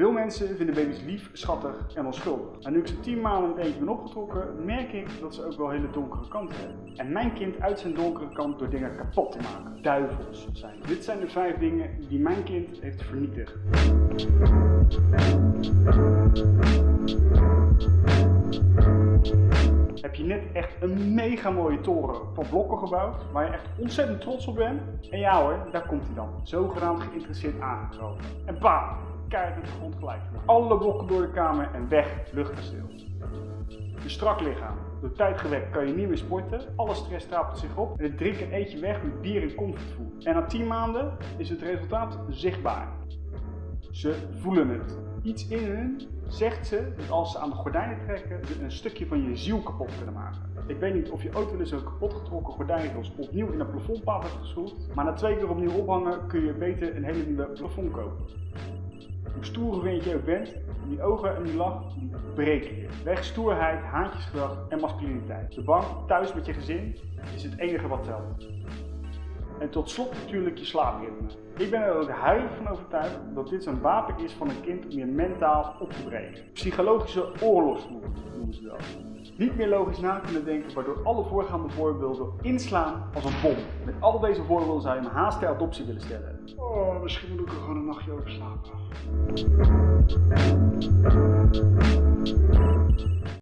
Veel mensen vinden baby's lief, schattig en onschuldig. En nu ik ze 10 maanden met eentje ben opgetrokken, merk ik dat ze ook wel hele donkere kanten hebben. En mijn kind uit zijn donkere kant door dingen kapot te maken. Duivels zijn. Dit zijn de vijf dingen die mijn kind heeft vernietigd. Heb je net echt een mega mooie toren van blokken gebouwd, waar je echt ontzettend trots op bent? En ja hoor, daar komt hij dan, zogenaamd geïnteresseerd aangekropen. En bam, keihard de grond gelijk. Alle blokken door de kamer en weg, luchtkasteel. Je strak lichaam. Door tijd gewekt kan je niet meer sporten, alle stress stapelt zich op en het drinken en eet je weg met bier en comfortfood. En na 10 maanden is het resultaat zichtbaar. Ze voelen het. Iets in hun zegt ze dat als ze aan de gordijnen trekken, ze een stukje van je ziel kapot kunnen maken. Ik weet niet of je ooit wel eens een kapotgetrokken gordijnvels opnieuw in een plafondpaal hebt geschroefd, maar na twee keer opnieuw ophangen kun je beter een hele nieuwe plafond kopen. Hoe stoer je ook bent, die ogen en die lach, die breken je. Weg stoerheid, haantjesgedrag en masculiniteit. De bank, thuis met je gezin, is het enige wat telt. En tot slot natuurlijk je slaapritme. Ik ben er ook heilig van overtuigd dat dit zo'n wapen is van een kind om je mentaal op te breken. Psychologische oorlogsvoer noemen ze dat. Niet meer logisch na kunnen denken, waardoor alle voorgaande voorbeelden inslaan als een bom. Met al deze voorbeelden zou je een haast ter adoptie willen stellen. Oh, misschien moet ik er gewoon een nachtje over slapen.